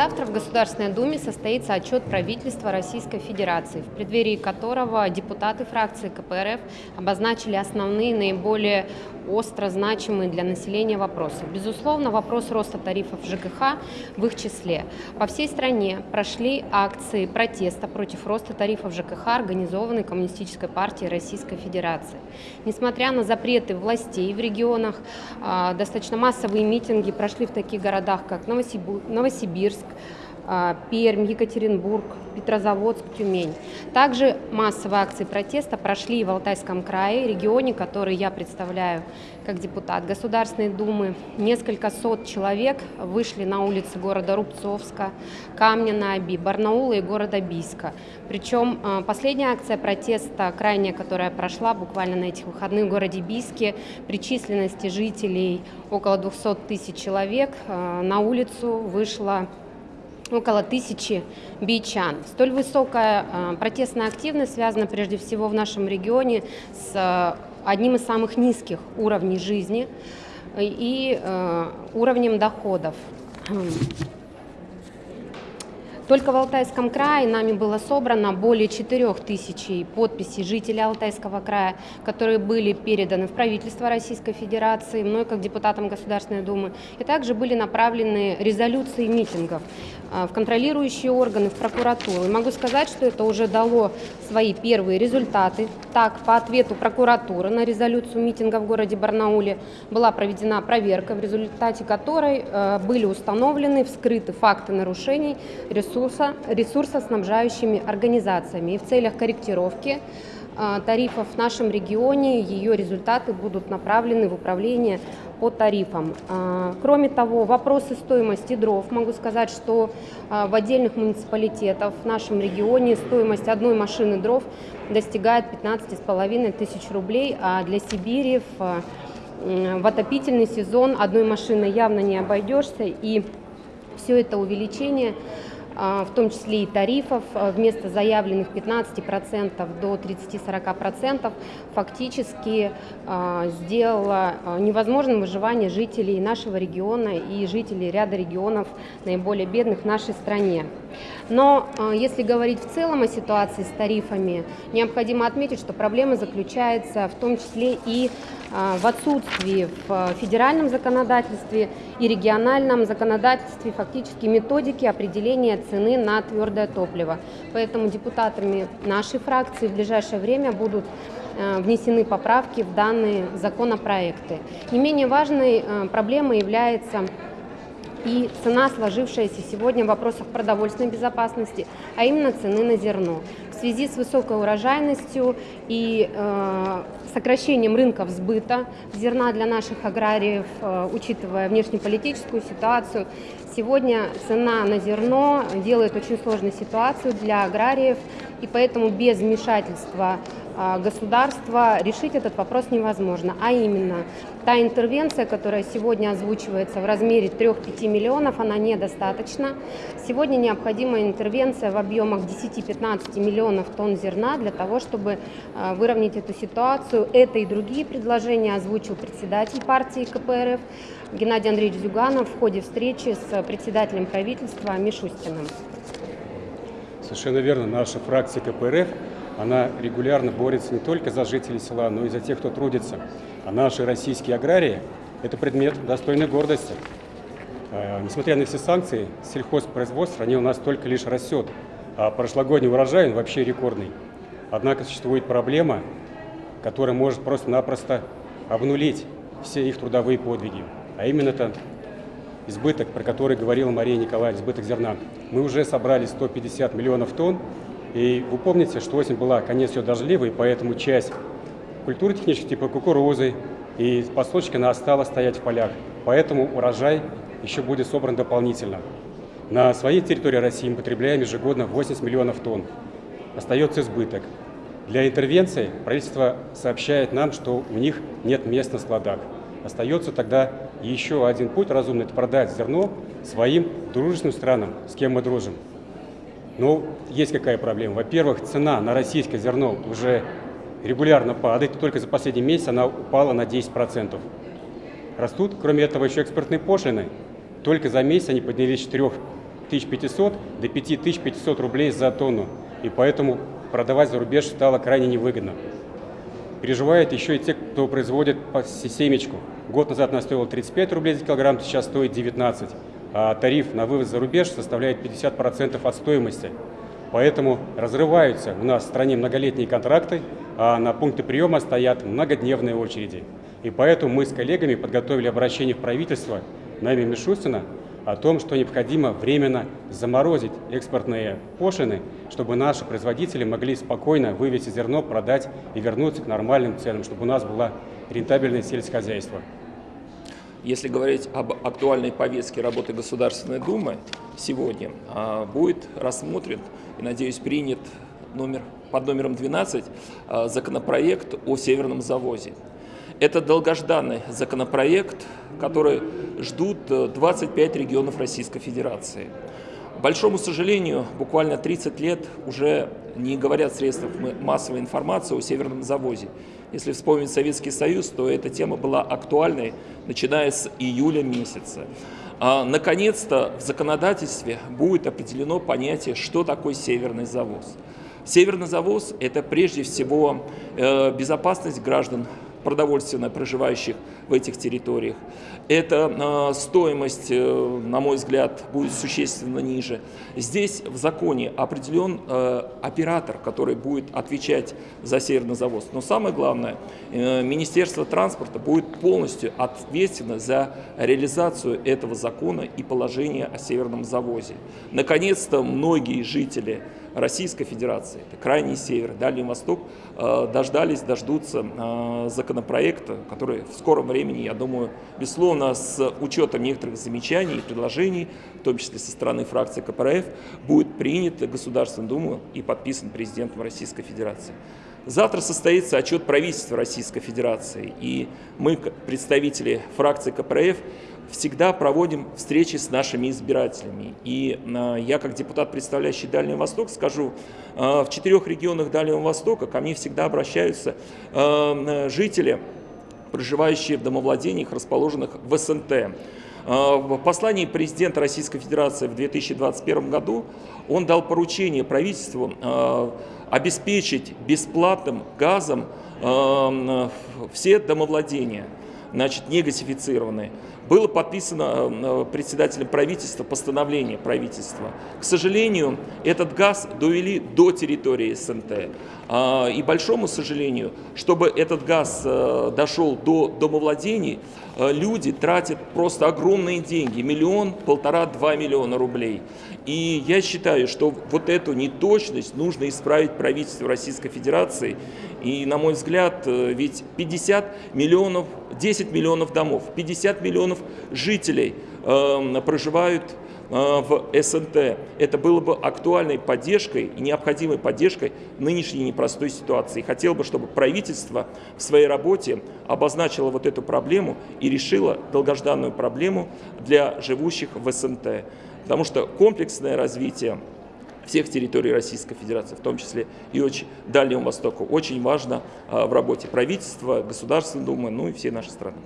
Завтра в Государственной Думе состоится отчет правительства Российской Федерации, в преддверии которого депутаты фракции КПРФ обозначили основные, наиболее остро значимые для населения вопросы. Безусловно, вопрос роста тарифов ЖКХ в их числе. По всей стране прошли акции протеста против роста тарифов ЖКХ, организованной Коммунистической партией Российской Федерации. Несмотря на запреты властей в регионах, а, достаточно массовые митинги прошли в таких городах, как Новосибирск, Пермь, Екатеринбург, Петрозаводск, Тюмень. Также массовые акции протеста прошли в Алтайском крае, регионе, который я представляю как депутат Государственной Думы. Несколько сот человек вышли на улицы города Рубцовска, Камня на Оби, Барнаула и города Бийска. Причем а, последняя акция протеста, крайняя, которая прошла буквально на этих выходных в городе Бийске, при численности жителей около 200 тысяч человек, а, на улицу вышла около тысячи бичан. Столь высокая э, протестная активность связана прежде всего в нашем регионе с э, одним из самых низких уровней жизни и э, уровнем доходов. Только в Алтайском крае нами было собрано более 4 тысяч подписей жителей Алтайского края, которые были переданы в правительство Российской Федерации, мной как депутатом Государственной Думы, и также были направлены резолюции митингов в контролирующие органы, в прокуратуру. И могу сказать, что это уже дало свои первые результаты. Так, по ответу прокуратуры на резолюцию митинга в городе Барнауле была проведена проверка, в результате которой э, были установлены, вскрыты факты нарушений ресурса, ресурсоснабжающими организациями. И в целях корректировки а, тарифов в нашем регионе ее результаты будут направлены в управление по тарифам. А, кроме того, вопросы стоимости дров. Могу сказать, что а, в отдельных муниципалитетах в нашем регионе стоимость одной машины дров достигает 15,5 тысяч рублей, а для Сибири в, в отопительный сезон одной машины явно не обойдешься. И все это увеличение а, в том числе и тарифов, а, вместо заявленных 15% до 30-40%, фактически а, сделала невозможным выживание жителей нашего региона и жителей ряда регионов наиболее бедных в нашей стране. Но если говорить в целом о ситуации с тарифами, необходимо отметить, что проблема заключается в том числе и в отсутствии в федеральном законодательстве и региональном законодательстве фактически методики определения цены на твердое топливо. Поэтому депутатами нашей фракции в ближайшее время будут э, внесены поправки в данные законопроекты. Не менее важной э, проблемой является и цена, сложившаяся сегодня в вопросах продовольственной безопасности, а именно цены на зерно. В связи с высокой урожайностью и э, сокращением рынков сбыта зерна для наших аграриев, э, учитывая внешнеполитическую ситуацию. Сегодня цена на зерно делает очень сложную ситуацию для аграриев, и поэтому без вмешательства государства решить этот вопрос невозможно. А именно, та интервенция, которая сегодня озвучивается в размере 3-5 миллионов, она недостаточна. Сегодня необходима интервенция в объемах 10-15 миллионов тонн зерна для того, чтобы а, выровнять эту ситуацию. Это и другие предложения озвучил председатель партии КПРФ Геннадий Андреевич Зюганов в ходе встречи с председателем правительства Мишустиным. Совершенно верно. Наша фракция КПРФ она регулярно борется не только за жителей села, но и за тех, кто трудится. А наши российские аграрии – это предмет достойной гордости. Э, несмотря на все санкции, сельхозпроизводство в у нас только лишь растет, а прошлогодний урожай он вообще рекордный. Однако существует проблема, которая может просто-напросто обнулить все их трудовые подвиги. А именно это избыток, про который говорила Мария Николаевна, избыток зерна. Мы уже собрали 150 миллионов тонн, и вы помните, что осень была, конец ее дождливый, поэтому часть культуры технических типа кукурузы и подсолнечника она осталась стоять в полях. Поэтому урожай еще будет собран дополнительно. На своей территории России мы потребляем ежегодно 80 миллионов тонн. Остается избыток. Для интервенции правительство сообщает нам, что у них нет мест на складах. Остается тогда еще один путь разумный – это продать зерно своим дружественным странам, с кем мы дружим. Ну, есть какая проблема. Во-первых, цена на российское зерно уже регулярно падает. Только за последний месяц она упала на 10%. Растут, кроме этого, еще экспортные пошлины. Только за месяц они поднялись с 4 4500 до 5500 рублей за тонну. И поэтому продавать за рубеж стало крайне невыгодно. Переживают еще и те, кто производит семечку. Год назад она стоила 35 рублей за килограмм, сейчас стоит 19. А тариф на вывоз за рубеж составляет 50% от стоимости. Поэтому разрываются у нас в стране многолетние контракты, а на пункты приема стоят многодневные очереди. И поэтому мы с коллегами подготовили обращение в правительство Нами Мишустина о том, что необходимо временно заморозить экспортные пошлины, чтобы наши производители могли спокойно вывести зерно, продать и вернуться к нормальным ценам, чтобы у нас было рентабельное сельскохозяйство. Если говорить об актуальной повестке работы Государственной Думы, сегодня а, будет рассмотрен и, надеюсь, принят номер, под номером 12 а, законопроект о северном завозе. Это долгожданный законопроект, который ждут 25 э, регионов Российской Федерации. Большому сожалению, буквально 30 лет уже не говорят средства массовой информации о северном завозе. Если вспомнить Советский Союз, то эта тема была актуальной, начиная с июля месяца. А, Наконец-то в законодательстве будет определено понятие, что такое северный завоз. Северный завоз – это прежде всего э, безопасность граждан продовольственно проживающих в этих территориях. Эта э, стоимость, э, на мой взгляд, будет существенно ниже. Здесь в законе определен э, оператор, который будет отвечать за северный завоз. Но самое главное, Министерство транспорта будет полностью ответственно за реализацию этого закона и положения о северном завозе. Наконец-то многие жители Российской Федерации, это крайний север, Дальний Восток, э, дождались, дождутся э, законопроекта, который в скором времени, я думаю, безусловно, с учетом некоторых замечаний и предложений, в том числе со стороны фракции КПРФ, будет принят Государственной Думой и подписан президентом Российской Федерации. Завтра состоится отчет правительства Российской Федерации, и мы, представители фракции КПРФ, всегда проводим встречи с нашими избирателями. И э, я, как депутат, представляющий Дальний Восток, скажу, э, в четырех регионах Дальнего Востока ко мне всегда обращаются э, жители, проживающие в домовладениях, расположенных в СНТ. В послании президента Российской Федерации в 2021 году он дал поручение правительству обеспечить бесплатным газом все домовладения значит, не газифицированные. Было подписано э, председателем правительства постановление правительства. К сожалению, этот газ довели до территории СНТ. А, и большому сожалению, чтобы этот газ э, дошел до домовладений, э, люди тратят просто огромные деньги, миллион, полтора, два миллиона рублей. И я считаю, что вот эту неточность нужно исправить правительству Российской Федерации. И, на мой взгляд, ведь 50 миллионов, 10 миллионов домов, 50 миллионов жителей э, проживают э, в СНТ. Это было бы актуальной поддержкой и необходимой поддержкой нынешней непростой ситуации. хотел бы, чтобы правительство в своей работе обозначило вот эту проблему и решило долгожданную проблему для живущих в СНТ. Потому что комплексное развитие всех территорий Российской Федерации, в том числе и очень Дальнему Востоку, очень важно э, в работе правительства, Государственной Думы, ну и всей нашей страны.